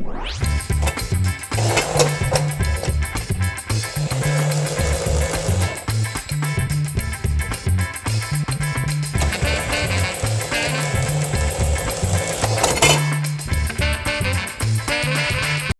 We'll be right back.